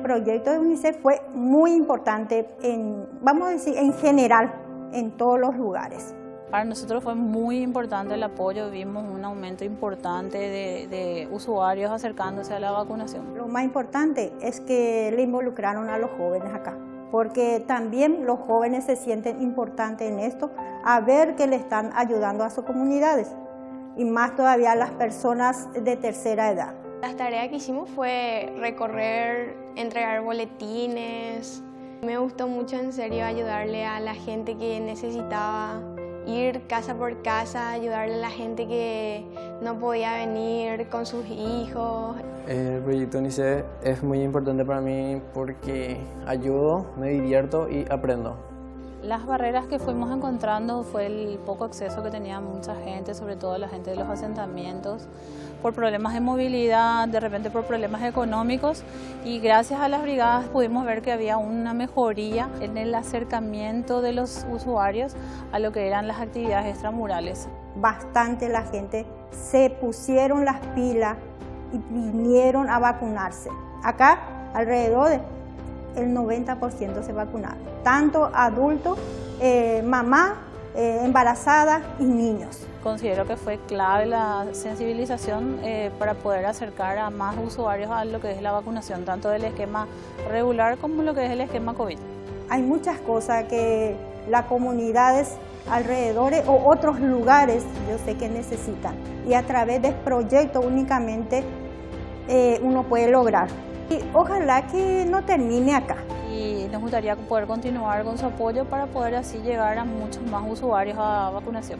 proyecto de UNICEF fue muy importante, en, vamos a decir, en general, en todos los lugares. Para nosotros fue muy importante el apoyo, vimos un aumento importante de, de, usuarios acercándose a la vacunación. Lo más importante es que le involucraron a los jóvenes acá, porque también los jóvenes se sienten importantes en esto, a ver que le están ayudando a sus comunidades y más todavía a las personas de tercera edad. Las tareas que hicimos fue recorrer, entregar boletines. Me gustó mucho en serio ayudarle a la gente que necesitaba ir casa por casa, ayudarle a la gente que no podía venir con sus hijos. El proyecto UNICEF es muy importante para mí porque ayudo, me divierto y aprendo. Las barreras que fuimos encontrando fue el poco acceso que tenía mucha gente, sobre todo la gente de los asentamientos, por problemas de movilidad, de repente por problemas económicos y gracias a las brigadas pudimos ver que había una mejoría en el acercamiento de los usuarios a lo que eran las actividades extramurales. Bastante la gente se pusieron las pilas y vinieron a vacunarse. Acá alrededor de el 90% se vacunaron, tanto adultos, eh, mamá, eh, embarazada y niños. Considero que fue clave la sensibilización eh, para poder acercar a más usuarios a lo que es la vacunación, tanto del esquema regular como lo que es el esquema COVID. Hay muchas cosas que las comunidades alrededor o otros lugares yo sé que necesitan y a través de proyectos únicamente uno puede lograr. Y ojalá que no termine acá. Y nos gustaría poder continuar con su apoyo para poder así llegar a muchos más usuarios a vacunación.